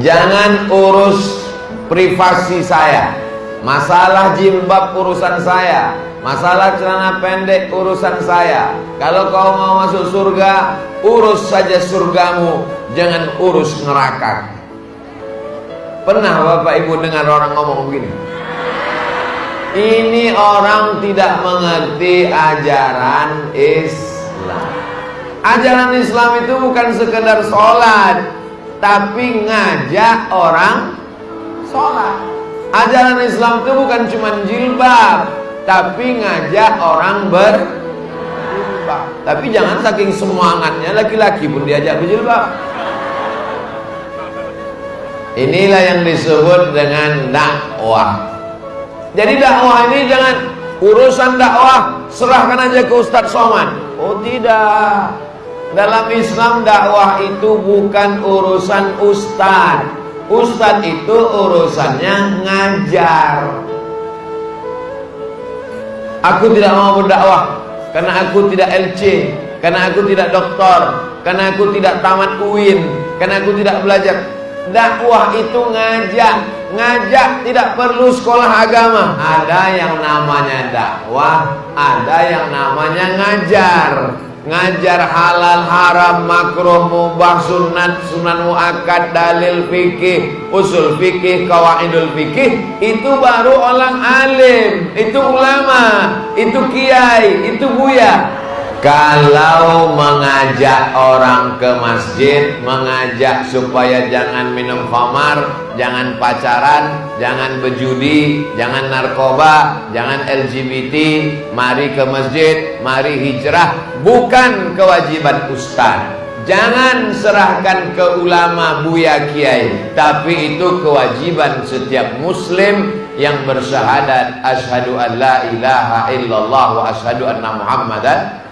Jangan urus privasi saya. Masalah jilbab urusan saya. Masalah celana pendek urusan saya. Kalau kau mau masuk surga, urus saja surgamu, jangan urus neraka. Pernah Bapak Ibu dengar orang ngomong begini? Ini orang tidak mengerti ajaran Islam. Ajaran Islam itu bukan sekedar sholat, tapi ngajak orang sholat. Ajaran Islam itu bukan cuma jilbab, tapi ngajak orang berjilbab. Tapi jangan saking semangatnya laki-laki pun diajak berjilbab. Inilah yang disebut dengan dakwah. Jadi dakwah ini jangan urusan dakwah serahkan aja ke Ustadz Somad. Oh tidak. Dalam Islam dakwah itu bukan urusan ustadz. Ustadz itu urusannya ngajar. Aku tidak mau berdakwah karena aku tidak LC, karena aku tidak doktor, karena aku tidak tamat UIN, karena aku tidak belajar. Dakwah itu ngajak, ngajak tidak perlu sekolah agama. Ada yang namanya dakwah, ada yang namanya ngajar. Ngajar halal, haram, makruh, mubah, sunat, sunan muakkad, dalil fikih, usul fikih, kawaidul fikih, itu baru orang alim, itu ulama, itu kiai, itu buya. Kalau mengajak orang ke masjid, mengajak supaya jangan minum khamar, jangan pacaran, jangan berjudi, jangan narkoba, jangan LGBT, mari ke masjid, mari hijrah, bukan kewajiban ustaz. Jangan serahkan ke ulama buya kiai, tapi itu kewajiban setiap muslim yang bersyahadat asyhadu an la ilaha illallah wa asyhadu anna muhammadan